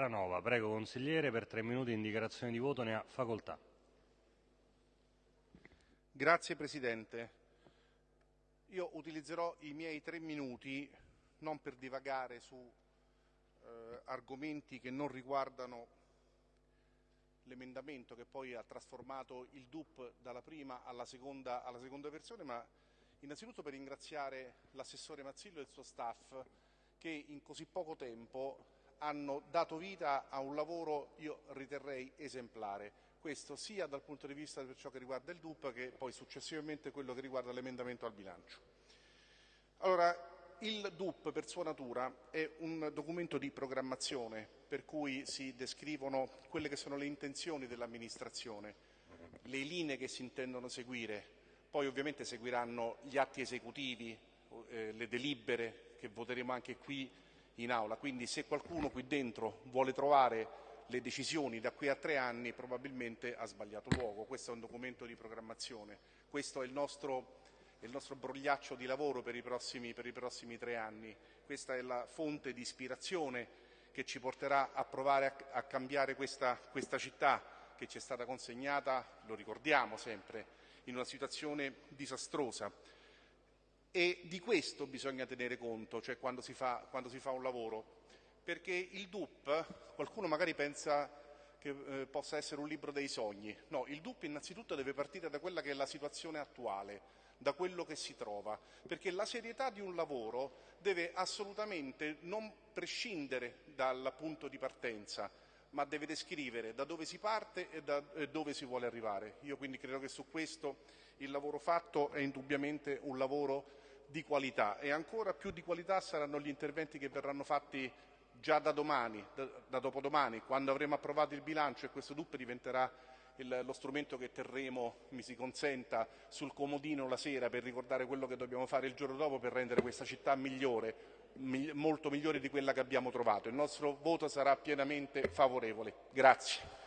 Terranova. Prego, consigliere, per tre minuti in dichiarazione di voto ne ha facoltà. Grazie Presidente. Io utilizzerò i miei tre minuti non per divagare su eh, argomenti che non riguardano l'emendamento che poi ha trasformato il DUP dalla prima alla seconda, alla seconda versione, ma innanzitutto per ringraziare l'assessore Mazzillo e il suo staff che in così poco tempo hanno dato vita a un lavoro, io riterrei, esemplare. Questo sia dal punto di vista per ciò che riguarda il DUP che poi successivamente quello che riguarda l'emendamento al bilancio. Allora, il DUP per sua natura è un documento di programmazione per cui si descrivono quelle che sono le intenzioni dell'amministrazione, le linee che si intendono seguire, poi ovviamente seguiranno gli atti esecutivi, eh, le delibere che voteremo anche qui in aula, quindi se qualcuno qui dentro vuole trovare le decisioni da qui a tre anni probabilmente ha sbagliato luogo, questo è un documento di programmazione, questo è il nostro, il nostro brogliaccio di lavoro per i, prossimi, per i, prossimi, tre anni, questa è la fonte di ispirazione che ci porterà a provare a, a cambiare questa, questa città che ci è stata consegnata, lo ricordiamo sempre, in una situazione disastrosa. E di questo bisogna tenere conto, cioè quando si fa, quando si fa un lavoro, perché il DUP, qualcuno magari pensa che eh, possa essere un libro dei sogni, no, il DUP innanzitutto deve partire da quella che è la situazione attuale, da quello che si trova, perché la serietà di un lavoro deve assolutamente non prescindere dal punto di partenza, ma deve descrivere da dove si parte e da dove si vuole arrivare. Io quindi credo che su questo il lavoro fatto è indubbiamente un lavoro di qualità e ancora più di qualità saranno gli interventi che verranno fatti già da domani, da, da dopodomani, quando avremo approvato il bilancio e questo DUP diventerà il, lo strumento che terremo, mi si consenta, sul comodino la sera per ricordare quello che dobbiamo fare il giorno dopo per rendere questa città migliore, mi, molto migliore di quella che abbiamo trovato. Il nostro voto sarà pienamente favorevole. Grazie.